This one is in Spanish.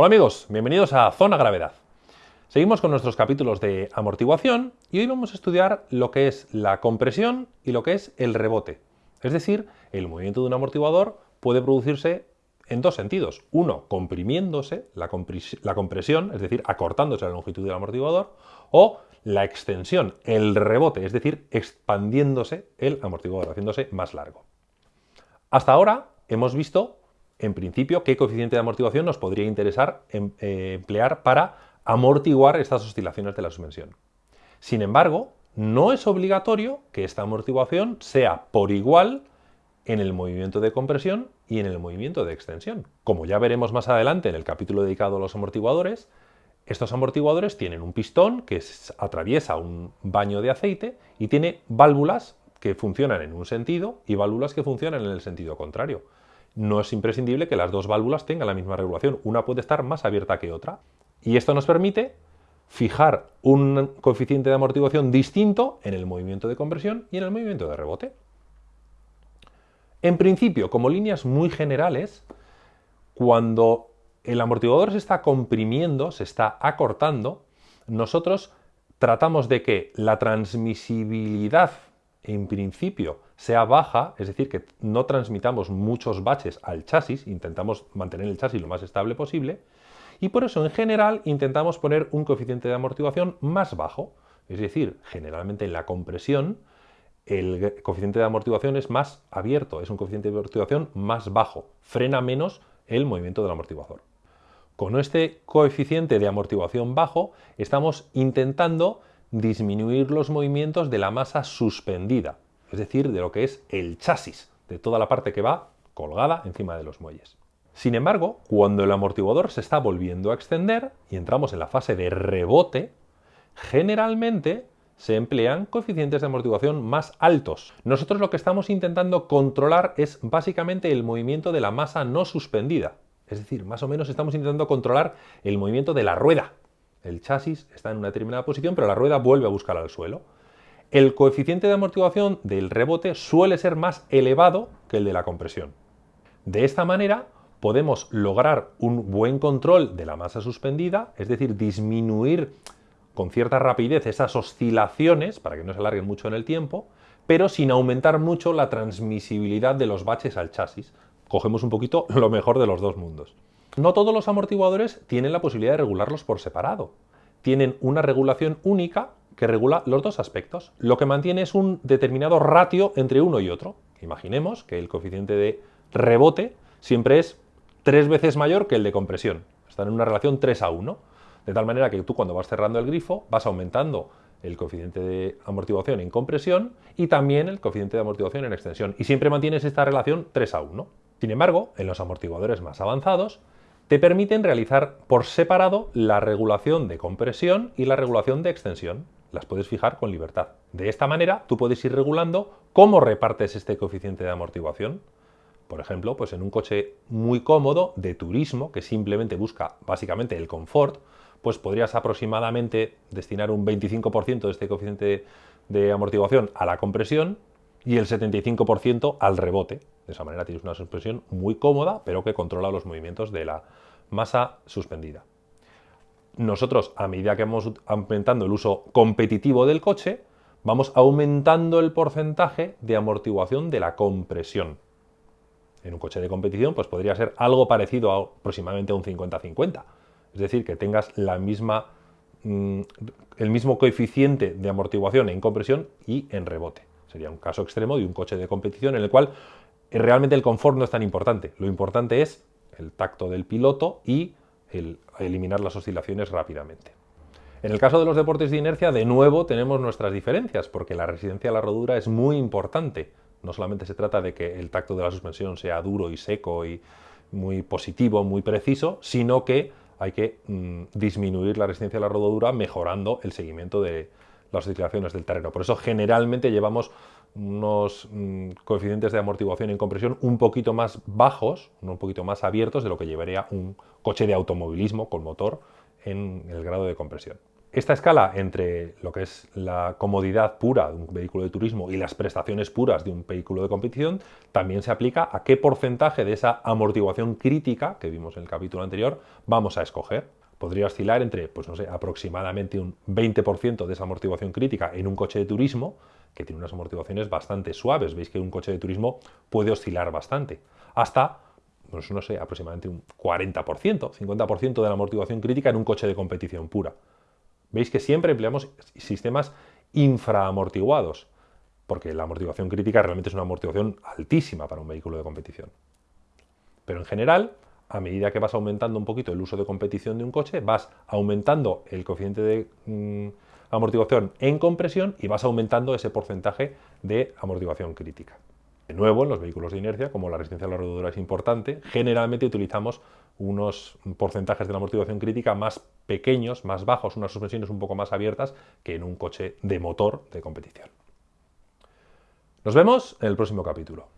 Hola amigos, bienvenidos a Zona Gravedad. Seguimos con nuestros capítulos de amortiguación y hoy vamos a estudiar lo que es la compresión y lo que es el rebote. Es decir, el movimiento de un amortiguador puede producirse en dos sentidos. Uno, comprimiéndose la, compresión, es decir, acortándose la longitud del amortiguador, o la extensión, el rebote, es decir, expandiéndose el amortiguador, haciéndose más largo. Hasta ahora hemos visto en principio, qué coeficiente de amortiguación nos podría interesar em, eh, emplear para amortiguar estas oscilaciones de la suspensión. Sin embargo, no es obligatorio que esta amortiguación sea por igual en el movimiento de compresión y en el movimiento de extensión. Como ya veremos más adelante en el capítulo dedicado a los amortiguadores, estos amortiguadores tienen un pistón que atraviesa un baño de aceite y tiene válvulas que funcionan en un sentido y válvulas que funcionan en el sentido contrario no es imprescindible que las dos válvulas tengan la misma regulación. Una puede estar más abierta que otra. Y esto nos permite fijar un coeficiente de amortiguación distinto en el movimiento de compresión y en el movimiento de rebote. En principio, como líneas muy generales, cuando el amortiguador se está comprimiendo, se está acortando, nosotros tratamos de que la transmisibilidad en principio sea baja, es decir, que no transmitamos muchos baches al chasis, intentamos mantener el chasis lo más estable posible, y por eso en general intentamos poner un coeficiente de amortiguación más bajo, es decir, generalmente en la compresión el coeficiente de amortiguación es más abierto, es un coeficiente de amortiguación más bajo, frena menos el movimiento del amortiguador. Con este coeficiente de amortiguación bajo estamos intentando disminuir los movimientos de la masa suspendida, es decir, de lo que es el chasis, de toda la parte que va colgada encima de los muelles. Sin embargo, cuando el amortiguador se está volviendo a extender y entramos en la fase de rebote, generalmente se emplean coeficientes de amortiguación más altos. Nosotros lo que estamos intentando controlar es básicamente el movimiento de la masa no suspendida. Es decir, más o menos estamos intentando controlar el movimiento de la rueda. El chasis está en una determinada posición, pero la rueda vuelve a buscar al suelo el coeficiente de amortiguación del rebote suele ser más elevado que el de la compresión. De esta manera podemos lograr un buen control de la masa suspendida, es decir, disminuir con cierta rapidez esas oscilaciones para que no se alarguen mucho en el tiempo, pero sin aumentar mucho la transmisibilidad de los baches al chasis. Cogemos un poquito lo mejor de los dos mundos. No todos los amortiguadores tienen la posibilidad de regularlos por separado. Tienen una regulación única que regula los dos aspectos. Lo que mantiene es un determinado ratio entre uno y otro. Imaginemos que el coeficiente de rebote siempre es tres veces mayor que el de compresión. Están en una relación 3 a 1. De tal manera que tú cuando vas cerrando el grifo vas aumentando el coeficiente de amortiguación en compresión y también el coeficiente de amortiguación en extensión. Y siempre mantienes esta relación 3 a 1. Sin embargo, en los amortiguadores más avanzados, te permiten realizar por separado la regulación de compresión y la regulación de extensión las puedes fijar con libertad. De esta manera, tú puedes ir regulando cómo repartes este coeficiente de amortiguación. Por ejemplo, pues en un coche muy cómodo de turismo, que simplemente busca básicamente el confort, pues podrías aproximadamente destinar un 25% de este coeficiente de amortiguación a la compresión y el 75% al rebote. De esa manera tienes una suspensión muy cómoda, pero que controla los movimientos de la masa suspendida nosotros, a medida que vamos aumentando el uso competitivo del coche, vamos aumentando el porcentaje de amortiguación de la compresión. En un coche de competición, pues podría ser algo parecido a aproximadamente un 50-50. Es decir, que tengas la misma, mm, el mismo coeficiente de amortiguación en compresión y en rebote. Sería un caso extremo de un coche de competición en el cual realmente el confort no es tan importante. Lo importante es el tacto del piloto y el eliminar las oscilaciones rápidamente. En el caso de los deportes de inercia, de nuevo tenemos nuestras diferencias, porque la resistencia a la rodura es muy importante. No solamente se trata de que el tacto de la suspensión sea duro y seco y muy positivo, muy preciso, sino que hay que mm, disminuir la resistencia a la rodadura mejorando el seguimiento de las oscilaciones del terreno. Por eso generalmente llevamos unos mm, coeficientes de amortiguación en compresión un poquito más bajos, un poquito más abiertos de lo que llevaría un coche de automovilismo con motor en el grado de compresión. Esta escala entre lo que es la comodidad pura de un vehículo de turismo y las prestaciones puras de un vehículo de competición también se aplica a qué porcentaje de esa amortiguación crítica que vimos en el capítulo anterior vamos a escoger. Podría oscilar entre, pues no sé, aproximadamente un 20% de esa amortiguación crítica en un coche de turismo, que tiene unas amortiguaciones bastante suaves. Veis que un coche de turismo puede oscilar bastante, hasta pues no sé, aproximadamente un 40%, 50% de la amortiguación crítica en un coche de competición pura. Veis que siempre empleamos sistemas infraamortiguados, porque la amortiguación crítica realmente es una amortiguación altísima para un vehículo de competición. Pero en general, a medida que vas aumentando un poquito el uso de competición de un coche, vas aumentando el coeficiente de mm, amortiguación en compresión y vas aumentando ese porcentaje de amortiguación crítica. De nuevo, en los vehículos de inercia, como la resistencia a la rodadura es importante, generalmente utilizamos unos porcentajes de la amortiguación crítica más pequeños, más bajos, unas suspensiones un poco más abiertas que en un coche de motor de competición. Nos vemos en el próximo capítulo.